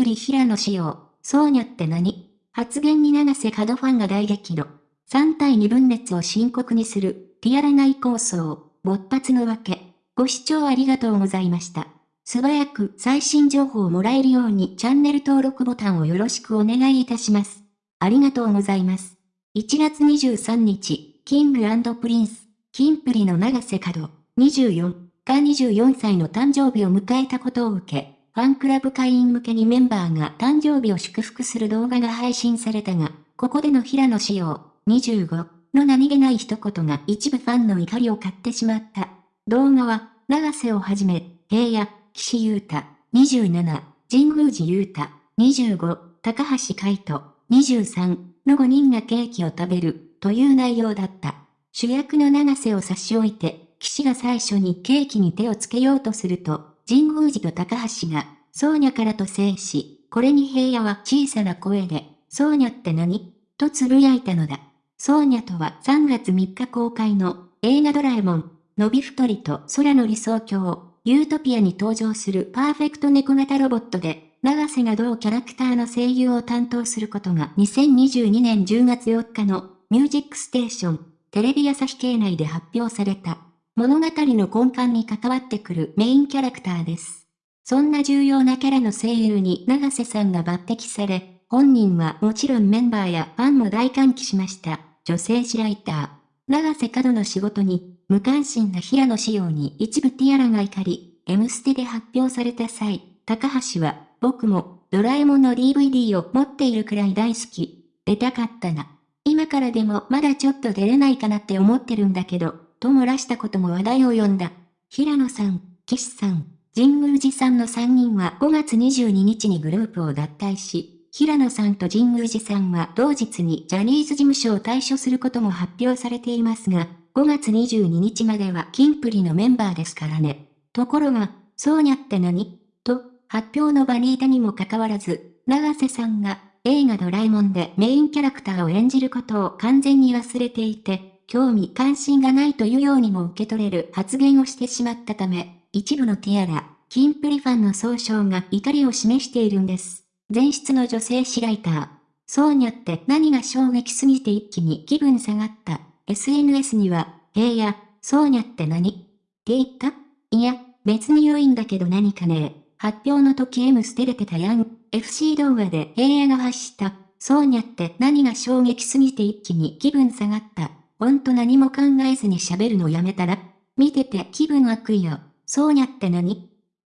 プリ平野紫耀、そうにゃって何？発言に永瀬廉ファンが大激怒。3対2分裂を深刻にする、ティアラ内抗争、勃発のわけ。ご視聴ありがとうございました。素早く最新情報をもらえるようにチャンネル登録ボタンをよろしくお願いいたします。ありがとうございます。1月23日、キングプリンス、キンプリの永瀬廉、24が24歳の誕生日を迎えたことを受け、ファンクラブ会員向けにメンバーが誕生日を祝福する動画が配信されたが、ここでの平野仕様、25の何気ない一言が一部ファンの怒りを買ってしまった。動画は、長瀬をはじめ、平野、岸優太、27、神宮寺優太、25、高橋海人、23の5人がケーキを食べる、という内容だった。主役の長瀬を差し置いて、岸が最初にケーキに手をつけようとすると、神宮寺と高橋が、ソーニャからと制し、これに平野は小さな声で、ソーニャって何？と呟いたのだ。ソーニャとは3月3日公開の映画ドラえもん、のび太りと空の理想郷、ユートピアに登場するパーフェクト猫型ロボットで、長瀬が同キャラクターの声優を担当することが2022年10月4日のミュージックステーション、テレビ朝日系内で発表された。物語の根幹に関わってくるメインキャラクターです。そんな重要なキャラの声優に長瀬さんが抜擢され、本人はもちろんメンバーやファンも大歓喜しました。女性誌ライター。長瀬角の仕事に、無関心な平野仕様に一部ティアラが怒り、M ステで発表された際、高橋は、僕も、ドラえもんの DVD を持っているくらい大好き。出たかったな。今からでもまだちょっと出れないかなって思ってるんだけど、と漏らしたことも話題を呼んだ。平野さん、岸さん、神宮寺さんの3人は5月22日にグループを脱退し、平野さんと神宮寺さんは同日にジャニーズ事務所を退所することも発表されていますが、5月22日まではキンプリのメンバーですからね。ところが、そうにゃって何と、発表の場にいたにもかかわらず、長瀬さんが映画ドラえもんでメインキャラクターを演じることを完全に忘れていて、興味関心がないというようにも受け取れる発言をしてしまったため、一部のティアラ、キンプリファンの総称が怒りを示しているんです。前室の女性誌ライター。そうにゃって何が衝撃すぎて一気に気分下がった。SNS には、えや、そうにゃって何？って言った？いや、別に良いんだけど何かね発表の時 M 捨てれてたやん。FC 動画で平野が発した。そうにゃって何が衝撃すぎて一気に気分下がった。ほんと何も考えずに喋るのやめたら見てて気分悪いよ。そうにゃって何？っ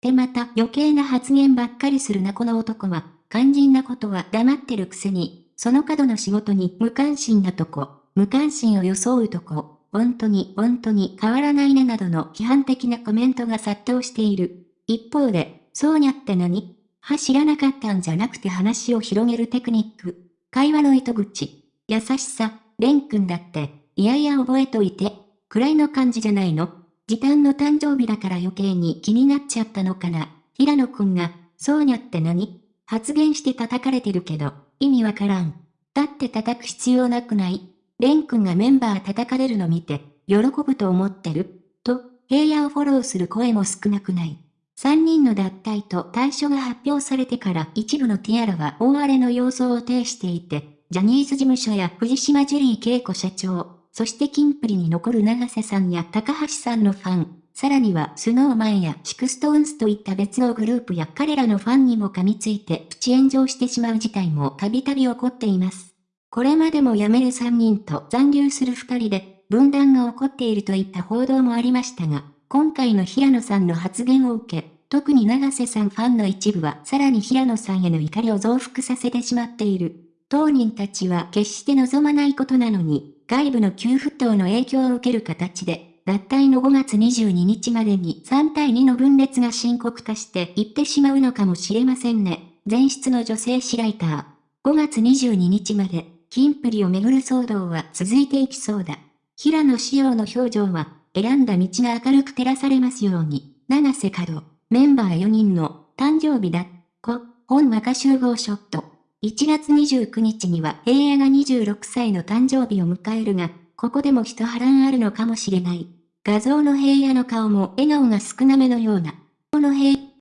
てまた余計な発言ばっかりするなこの男は。肝心なことは黙ってるくせに、その角の仕事に無関心なとこ、無関心を装うとこ、本当に本当に変わらないねなどの批判的なコメントが殺到している。一方で、そうにゃって何？は知らなかったんじゃなくて話を広げるテクニック。会話の糸口。優しさ。レン君だって、いやいや覚えといて、くらいの感じじゃないの自担の誕生日だから余計に気になっちゃったのかな。平野くんが、そうにゃって何？発言して叩かれてるけど、意味わからん。だって叩く必要なくない廉くんがメンバー叩かれるの見て、喜ぶと思ってると、平野をフォローする声も少なくない。3人の脱退と退所が発表されてから一部のティアラは大荒れの様相を呈していて、ジャニーズ事務所や藤島ジュリー恵子社長、そしてキンプリに残る永瀬さんや高橋さんのファン、さらにはスノーマンやシクストーンスといった別のグループや彼らのファンにも噛みついてプチ炎上してしまう事態もたびたび起こっています。これまでも辞める3人と残留する2人で分断が起こっているといった報道もありましたが、今回の平野さんの発言を受け、特に長瀬さんファンの一部はさらに平野さんへの怒りを増幅させてしまっている。当人たちは決して望まないことなのに、外部の急沸騰の影響を受ける形で、脱退の5月22日までに3対2の分裂が深刻化していってしまうのかもしれませんね。前室の女性誌ライター。5月22日まで、キンプリをめぐる騒動は続いていきそうだ。平野紫耀の表情は、選んだ道が明るく照らされますように。長瀬角、メンバー4人の誕生日だ。こ、本和歌集合ショット。1月29日には平野が26歳の誕生日を迎えるが、ここでも一波乱あるのかもしれない。画像の平野の顔も笑顔が少なめのような。この平